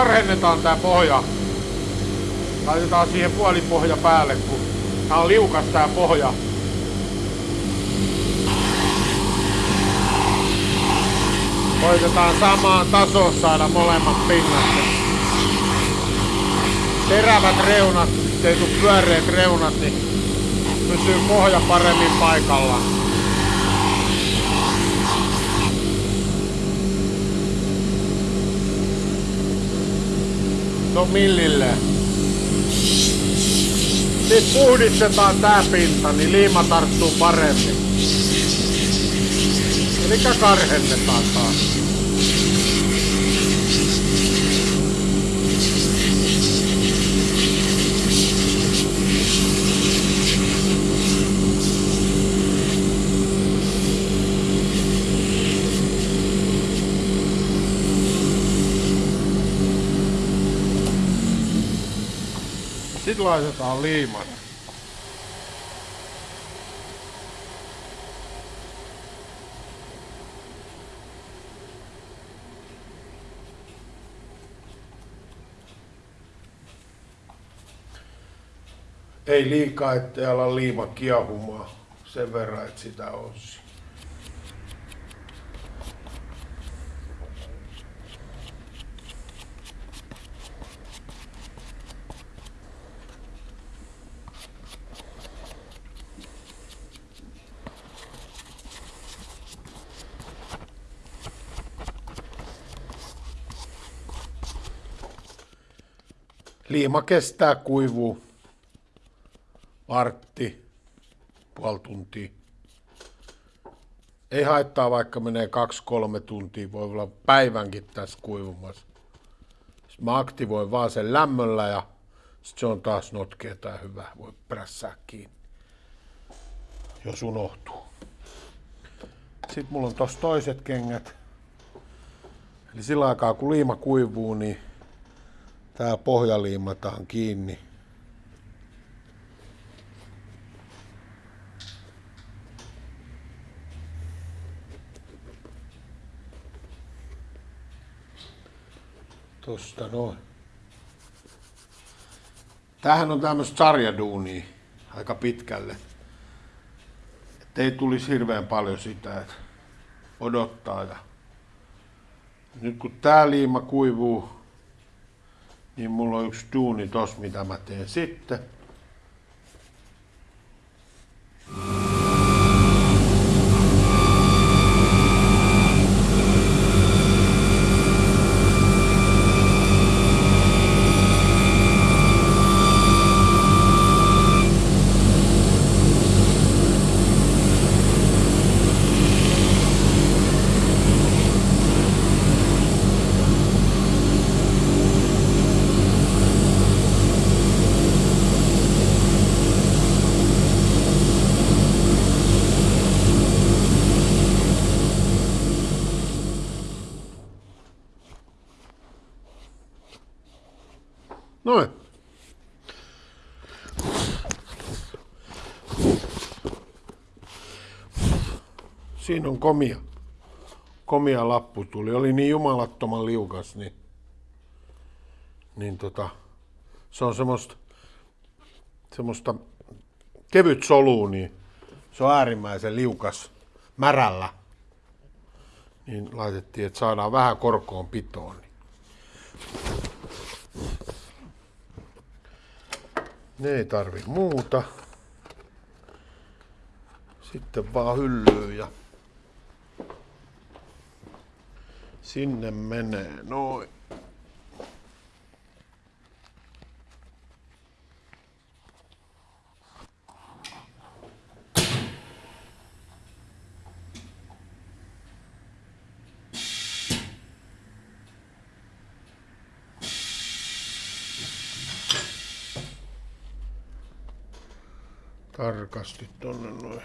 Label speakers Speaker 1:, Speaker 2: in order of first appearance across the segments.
Speaker 1: Karhennetaan tää pohja. Laitetaan siihen puolipohja päälle, kun tää on liukas tää pohja. Koitetaan samaan tasoon saada molemmat pinnat. Terävät reunat, ettei tuu pyöreät reunat, niin pysyy pohja paremmin paikallaan. No millille. Nyt puhdistetaan tää pinta, niin liima tarttuu paremmin. Eli karhennetaan taas. Laitetaan liimat. Ei liikaa, ettei ala liima kiehumaan sen verran, että sitä olisi. Liima kestää kuivuu vartti, puoli tuntia. Ei haittaa, vaikka menee kaksi-kolme tuntia, voi olla päivänkin tässä kuivumassa. Sitten mä aktivoin vaan sen lämmöllä ja sitten se on taas notkea tai hyvä, voi prässää kiinni, jos unohtuu. Sitten mulla on tossa toiset kengät. Eli sillä aikaa kun liima kuivuu, niin tää pohja liimataan kiinni. Tosta noin. Tämähän on tämmöistä sarjaduunia aika pitkälle. Että ei tulisi hirveän paljon sitä, että odottaa. Ja nyt kun tää liima kuivuu, niin mulla on yksi duuni tos, mitä mä teen sitten. Noin. Siinä on komia. Komia lappu tuli. Oli niin jumalattoman liukas, niin, niin tota, se on semmoista, semmoista kevyt solu, niin se on äärimmäisen liukas märällä. Niin laitettiin, että saadaan vähän korkoon pitoon. Niin. Ne ei tarvi muuta. Sitten vaan hyllyyn ja sinne menee noin. Tarkasti tonne noin.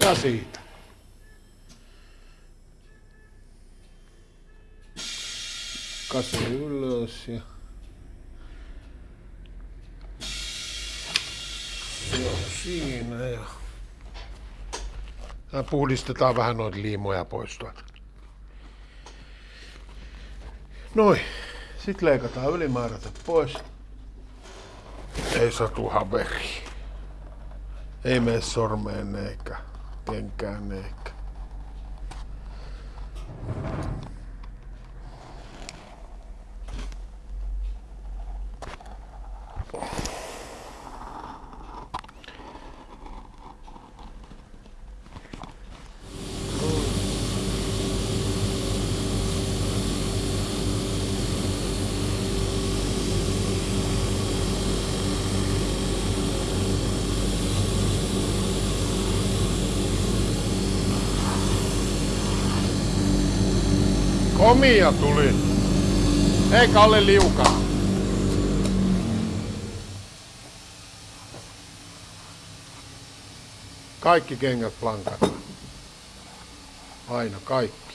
Speaker 1: Ja siitä. Kase ylös ja on siinä ja... Tää puhdistetaan vähän noita liimoja pois tuolta. Noin. Sitten leikataan ylimääräiset pois. Ei satu haveri. Ei mene sormeen eikä kenkään eikä. Komia tuli. Ei Kalle liuka. Kaikki kengät plankata. Aina kaikki.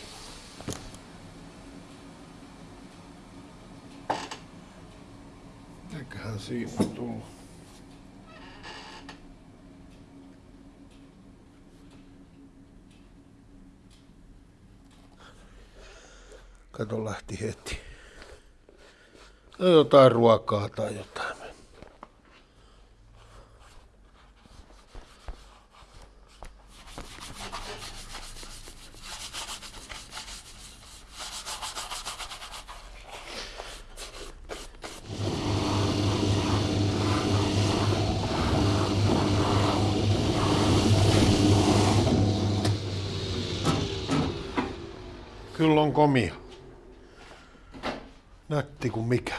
Speaker 1: Eiköhän siinä tullut. Kato lähti heti. No jotain ruokaa tai jotain. Kyllä on komia. Nätti kuin mikä.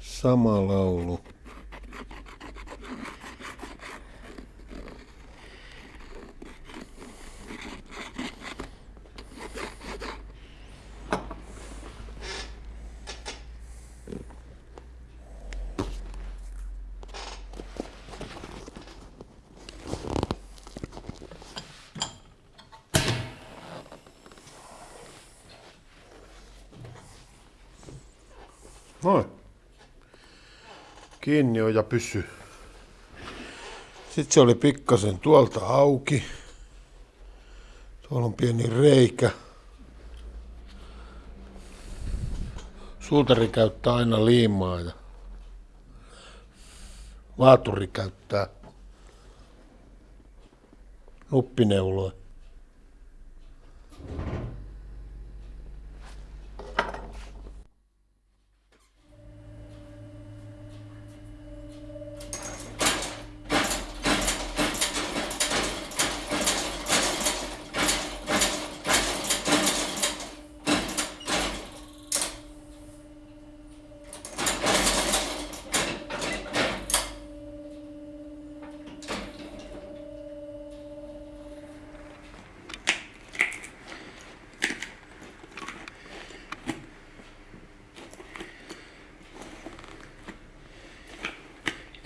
Speaker 1: Sama laulu. Noin. Kiinni on ja pysy. Sitten se oli pikkasen tuolta auki. Tuolla on pieni reikä. Suutari käyttää aina liimaa ja vaaturi käyttää nuppineuloja.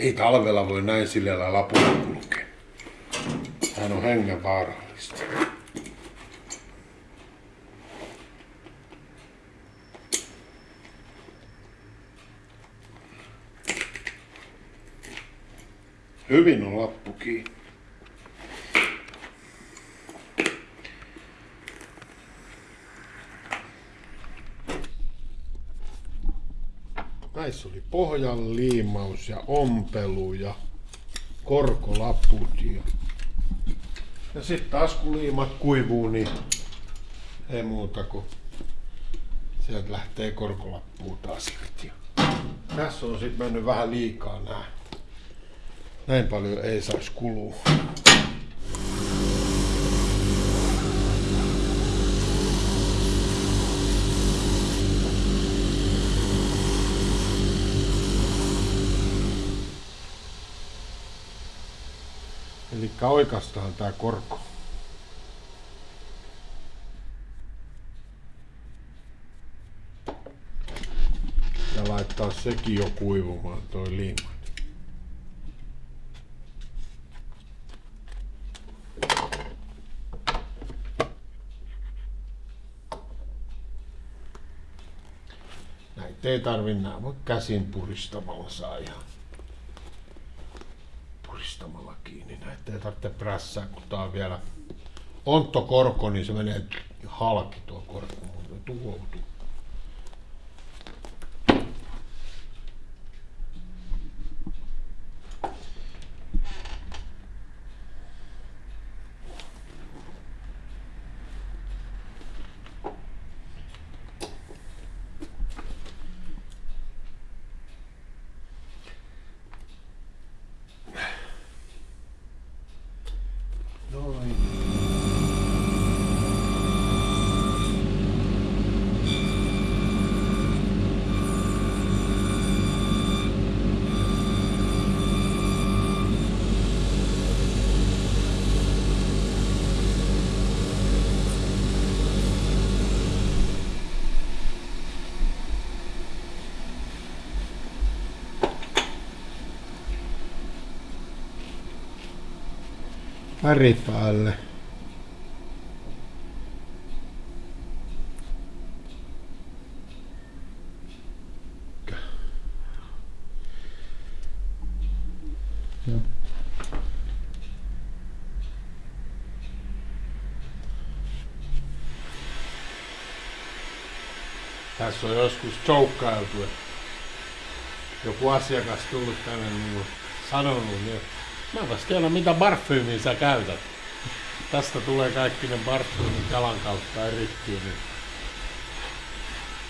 Speaker 1: Ei talvella voi näin sillä lapulla kulkea. Hän on hengen vaarallista. Hyvin on lappu kiinni. Näissä oli pohjan liimaus ja ompelu ja korkolaput. Ja, ja sitten taas kun liimat kuivuu, niin ei muuta kuin sieltä lähtee korkolappuun taas irti. Tässä on sitten mennyt vähän liikaa nää. Näin paljon ei saisi kulua. Elikkä oikeastaan tää korko. Ja laittaa sekin jo kuivumaan toi liima. Näitä ei tarvitse nämä, käsin puristamalla saa ihan kiinni. Näitä ei tarvitse prässää, kun tää on vielä onttokorko, niin se menee halki tuo korko, mutta tuhoutuu. Väri päälle. Tässä on joskus joukkailtu, että joku asiakas tullut tänne niin sanonut, niin mä vasta tiedän mitä parfyymiä sä käytät. Tästä tulee kaikki ne parfyymit jalan kautta erittyy, niin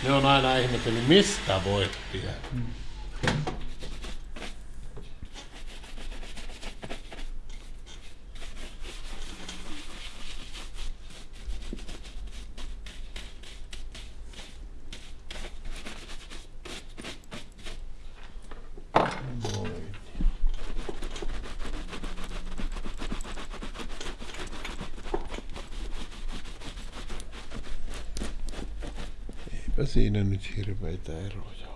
Speaker 1: ne on aina ihmetellyt, mistä voit tietää. Noin. Eipä siinä nyt hirveitä eroja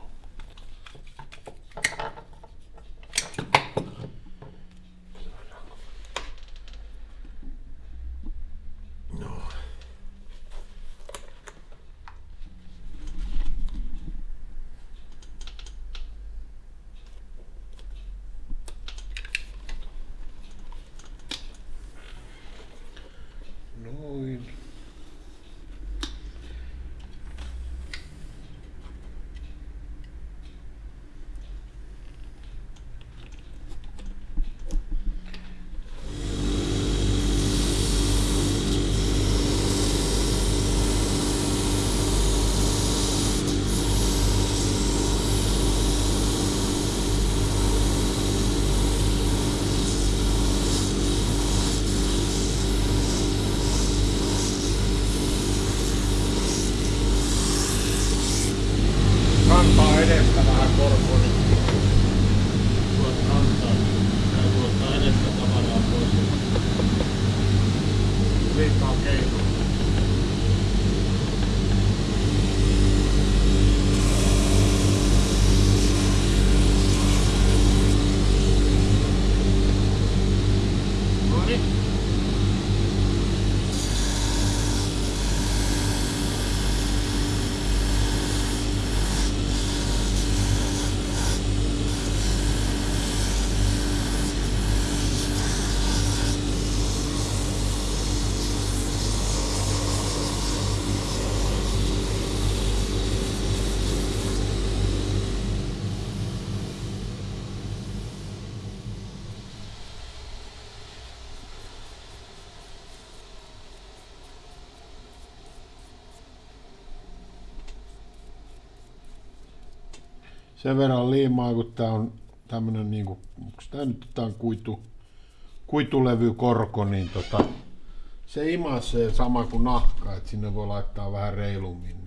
Speaker 1: sen verran liimaa, kun tää on tämmönen niinku, onks tää nyt tää on kuitu, kuitulevykorko, niin tota, se imasee sama kuin nahka, että sinne voi laittaa vähän reilummin.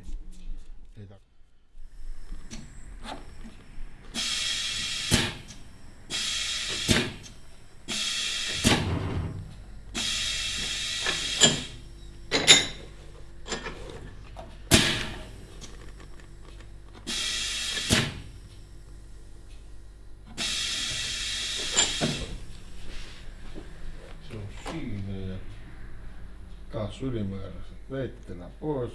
Speaker 1: Taas ylimääräiset veittenä pois.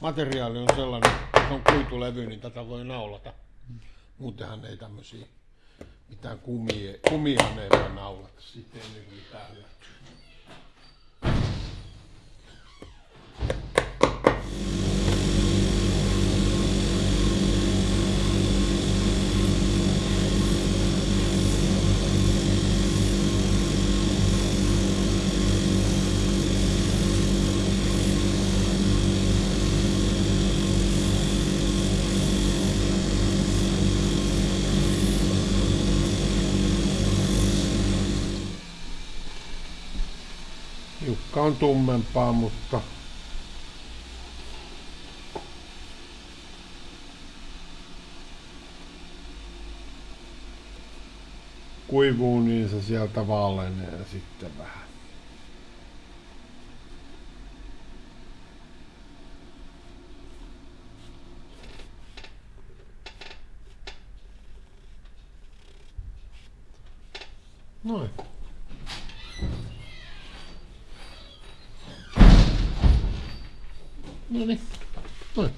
Speaker 1: materiaali on sellainen, jos on kuitulevy, niin tätä voi naulata. Muutenhan ei tämmöisiä mitään kumia, kumiahan ei voi naulata. Sitten ei nyt Jukka on tummempaa, mutta kuivuu, niin se sieltä valenee sitten vähän. Noin. No niin. Noin.